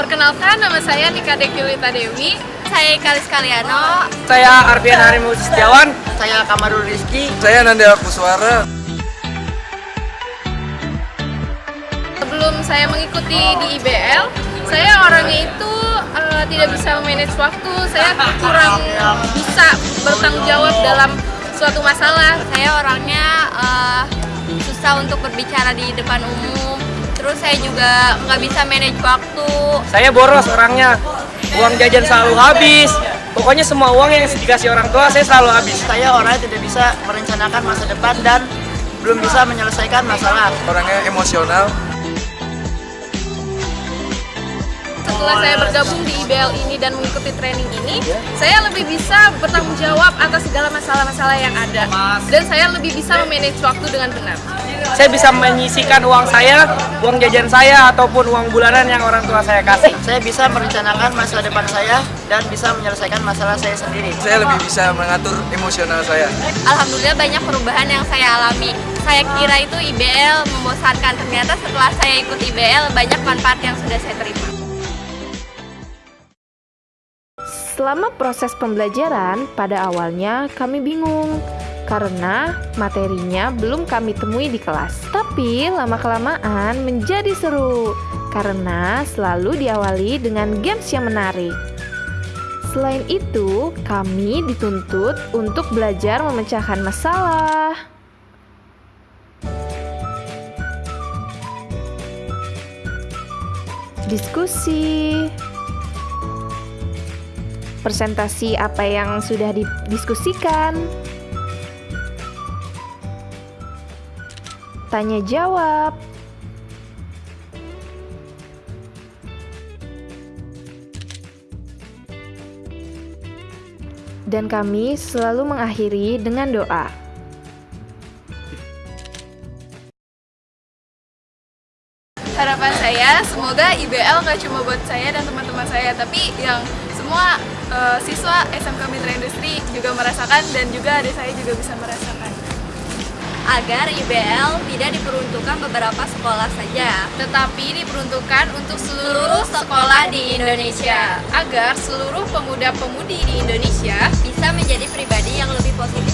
Perkenalkan, nama saya Nika Dekyulita Dewi. Saya Kalis Kaliano. Saya Arfian Harimu Setiawan. Saya Kamarul Rizky. Saya Nandela Kuswara. Sebelum saya mengikuti di IBL, saya orangnya itu uh, tidak bisa manage waktu. Saya kurang bisa bertanggung jawab dalam suatu masalah. Saya orangnya uh, susah untuk berbicara di depan umum. Terus saya juga nggak bisa manage waktu. Saya boros orangnya. Uang jajan selalu habis. Pokoknya semua uang yang dikasih orang tua saya selalu habis. Saya orangnya tidak bisa merencanakan masa depan dan belum bisa menyelesaikan masalah. Orangnya emosional. Setelah saya bergabung di IBL ini dan mengikuti training ini, saya lebih bisa bertanggung jawab atas segala masalah-masalah yang ada. Dan saya lebih bisa memanage waktu dengan benar. Saya bisa menyisikan uang saya, uang jajan saya, ataupun uang bulanan yang orang tua saya kasih. Saya bisa merencanakan masa depan saya dan bisa menyelesaikan masalah saya sendiri. Saya lebih bisa mengatur emosional saya. Alhamdulillah banyak perubahan yang saya alami. Saya kira itu IBL membosankan, ternyata setelah saya ikut IBL banyak manfaat yang sudah saya terima. Selama proses pembelajaran, pada awalnya kami bingung karena materinya belum kami temui di kelas. Tapi lama-kelamaan menjadi seru karena selalu diawali dengan games yang menarik. Selain itu, kami dituntut untuk belajar memecahkan masalah. Diskusi presentasi apa yang sudah didiskusikan, tanya jawab, dan kami selalu mengakhiri dengan doa. Harapan saya semoga IBL nggak cuma buat saya dan teman-teman saya, tapi yang semua uh, siswa SMK Mitra Industri juga merasakan dan juga adik saya juga bisa merasakan. Agar IBL tidak diperuntukkan beberapa sekolah saja, tetapi diperuntukkan untuk seluruh sekolah di Indonesia, agar seluruh pemuda-pemudi di Indonesia bisa menjadi pribadi yang lebih positif